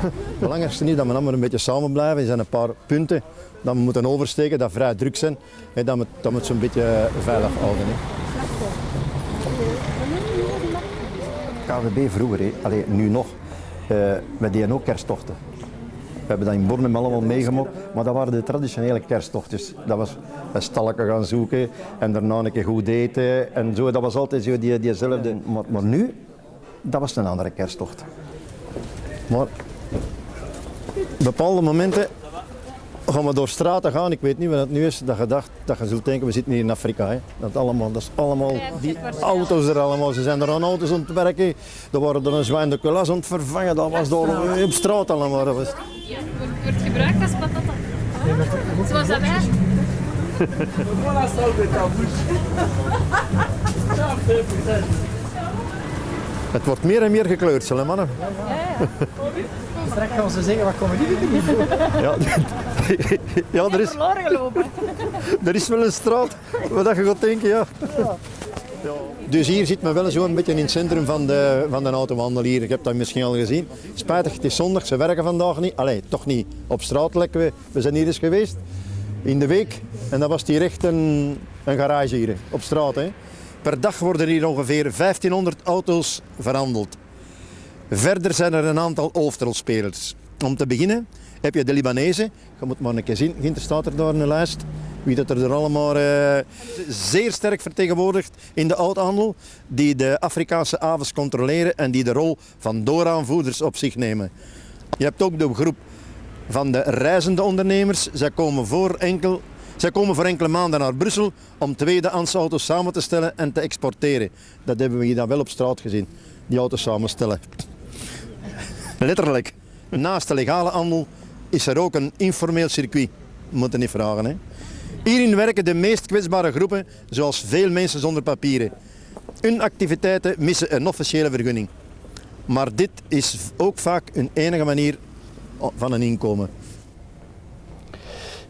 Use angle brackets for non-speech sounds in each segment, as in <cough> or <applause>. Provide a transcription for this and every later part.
Het belangrijkste is dat we allemaal een beetje samen blijven. Er zijn een paar punten dat we moeten oversteken, dat vrij druk zijn. En dat we, dat we het zo'n beetje veilig houden. KVB vroeger. Allee, nu nog, uh, we deden ook kersttochten. We hebben dat in Bornem allemaal meegemaakt, maar dat waren de traditionele kersttochtjes. Dat was een stalletje gaan zoeken en daarna een keer goed eten en zo. Dat was altijd zo die, diezelfde. Maar, maar nu, dat was een andere kersttocht. Maar bepaalde momenten gaan we door straten gaan. Ik weet niet wat het nu is. Dat je dacht, dat je zult denken, we zitten hier in Afrika. Hè. Dat, allemaal, dat is allemaal, die auto's er allemaal. Ze zijn er aan auto's aan het werken. Er worden er een zwijn de kulas aan het vervangen. Dat was door op straat allemaal. Wordt gebruikt als patata. Zoals dat wij. Het wordt meer en meer gekleurd, zullen mannen. <laughs> Straks gaan ze zeggen, wat komen die doen? <laughs> Ja, <laughs> ja er, is, Verloren gelopen. <laughs> er is wel een straat waar je gaat denken, ja. Dus hier zit men wel zo een beetje in het centrum van de, van de autohandel hier. Ik heb dat misschien al gezien. Spijtig, het is zondag, ze werken vandaag niet. Allee, toch niet op straat lekker. We, we zijn hier eens geweest in de week en dat was hier echt een, een garage hier op straat. Hè. Per dag worden hier ongeveer 1500 auto's verhandeld. Verder zijn er een aantal hoofdrolspelers. Om te beginnen heb je de Libanezen. Je moet maar een keer zien, Ginter staat er daar in de lijst. Wie dat er allemaal uh, zeer sterk vertegenwoordigt in de oudhandel. Die de Afrikaanse avens controleren en die de rol van dooraanvoerders op zich nemen. Je hebt ook de groep van de reizende ondernemers. Zij komen voor enkel zij komen voor enkele maanden naar Brussel om tweedehands auto's samen te stellen en te exporteren. Dat hebben we hier dan wel op straat gezien, die auto's samenstellen. Letterlijk. Naast de legale handel is er ook een informeel circuit. Moeten niet vragen. Hè. Hierin werken de meest kwetsbare groepen, zoals veel mensen zonder papieren. Hun activiteiten missen een officiële vergunning. Maar dit is ook vaak een enige manier van een inkomen.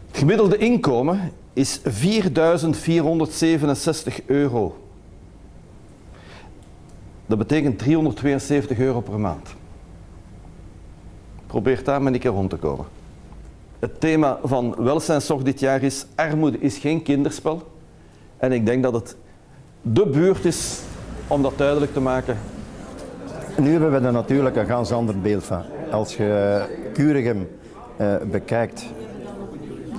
Het gemiddelde inkomen is 4.467 euro. Dat betekent 372 euro per maand. Probeer daar maar een keer rond te komen. Het thema van welzijnszorg dit jaar is armoede is geen kinderspel. En ik denk dat het de buurt is om dat duidelijk te maken. Nu hebben we er natuurlijk een ganz ander beeld van. Als je Curigem uh, bekijkt,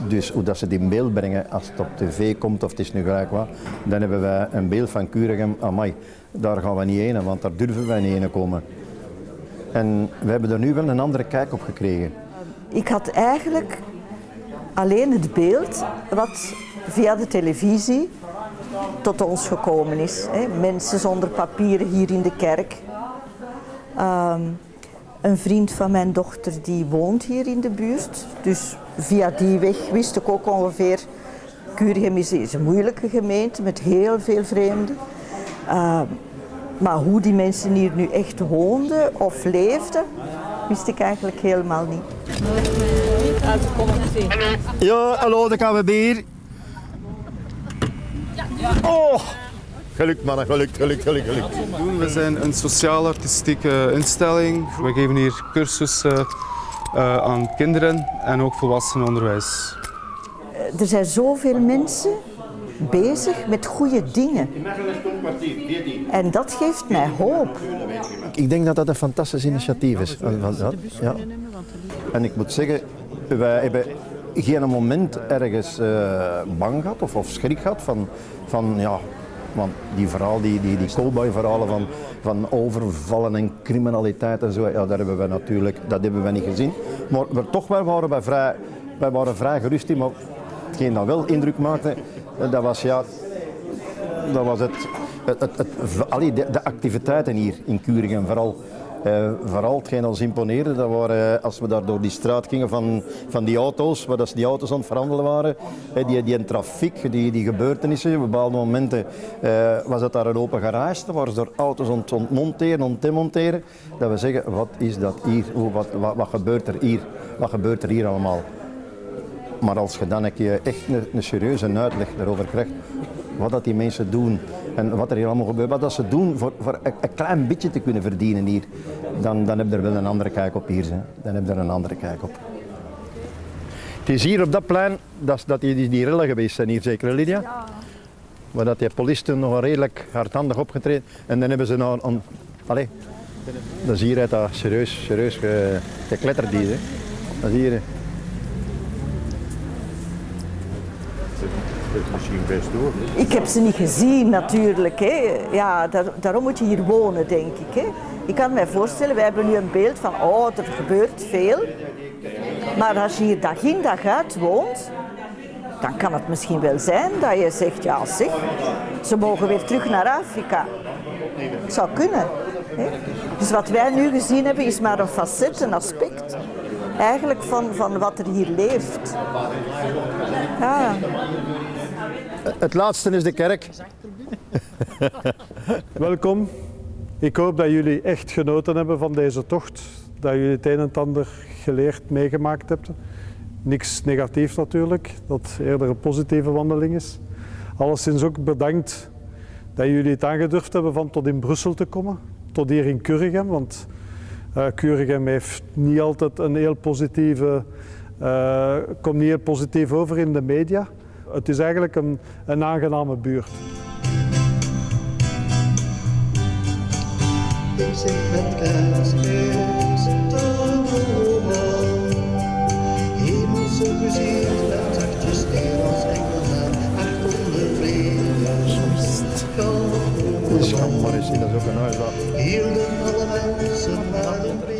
dus hoe dat ze die in beeld brengen als het op tv komt of het is nu gelijk wat, dan hebben wij een beeld van Curigem, amai, daar gaan we niet heen, want daar durven wij niet heen komen. En we hebben er nu wel een andere kijk op gekregen. Ik had eigenlijk alleen het beeld wat via de televisie tot ons gekomen is. Mensen zonder papieren hier in de kerk. Um, een vriend van mijn dochter die woont hier in de buurt. Dus via die weg wist ik ook ongeveer... Curigem is een moeilijke gemeente met heel veel vreemden. Maar hoe die mensen hier nu echt woonden of leefden, wist ik eigenlijk helemaal niet. Ja, hallo, de KWB hier. Oh! Gelukt mannen, gelukt, gelukt, gelukt, gelukt. We zijn een sociaal-artistieke instelling. We geven hier cursussen uh, aan kinderen en ook volwassenenonderwijs. Er zijn zoveel mensen bezig met goede dingen. En dat geeft mij hoop. Ik denk dat dat een fantastisch initiatief is. Ja. En ik moet zeggen, wij hebben geen moment ergens uh, bang gehad of, of schrik gehad van, van ja, want die verhaal, die, die, die cowboy-verhalen van, van overvallen en criminaliteit en zo, ja, dat hebben we natuurlijk dat hebben we niet gezien. Maar we, toch wel waren wij vrij, wij waren vrij gerust in, maar hetgeen dat wel indruk maakte, dat was ja, dat was het, het, het, de, activiteiten hier in Kuringen vooral. Uh, vooral hetgeen ons imponeerde, dat waren, uh, als we daar door die straat gingen van, van die auto's, waar dat die auto's aan het verhandelen waren, uh, die, die trafiek, die, die gebeurtenissen, op bepaalde momenten was het daar een open garage, daar waren ze door auto's aan het ontmonteren, aan het demonteren, dat we zeggen, wat is dat hier, wat, wat, wat gebeurt er hier, wat gebeurt er hier allemaal? Maar als je dan een keer echt een, een serieuze uitleg daarover krijgt, wat dat die mensen doen en wat er hier allemaal gebeurt, wat dat ze doen voor, voor een, een klein beetje te kunnen verdienen hier, dan, dan heb je er wel een andere kijk op hier. Hè. Dan heb je er een andere kijk op. Het is hier op dat plein dat, dat die, die, rellen geweest zijn hier, zeker Lydia? Ja. Waar dat die politie nog redelijk hardhandig opgetreden en dan hebben ze nou aan... Allee, dat is hier uit dat serieus, serieus ge, gekletterd hier. Hè. Dat is hier. Hè. misschien best. Ik heb ze niet gezien natuurlijk. Hè. Ja, daar, daarom moet je hier wonen, denk ik. Hè. Ik kan me voorstellen, wij hebben nu een beeld van, oh, er gebeurt veel. Maar als je hier dag in dag uit woont, dan kan het misschien wel zijn dat je zegt, ja zeg, ze mogen weer terug naar Afrika. Het zou kunnen. Hè. Dus wat wij nu gezien hebben is maar een facet, een aspect eigenlijk van, van wat er hier leeft. Ja. Het laatste is de kerk. <laughs> Welkom. Ik hoop dat jullie echt genoten hebben van deze tocht. Dat jullie het een en ander geleerd, meegemaakt hebben. Niks negatief natuurlijk, dat eerder een positieve wandeling is. Alleszins ook bedankt dat jullie het aangedurfd hebben van tot in Brussel te komen. Tot hier in Kurgem, want uh, Kurgem heeft niet altijd een heel positieve, uh, komt niet heel positief over in de media. Het is eigenlijk een, een aangename buurt. Dus ga maar eens in, dat is ook een huis dat Hielden alle mensen naar de vrede.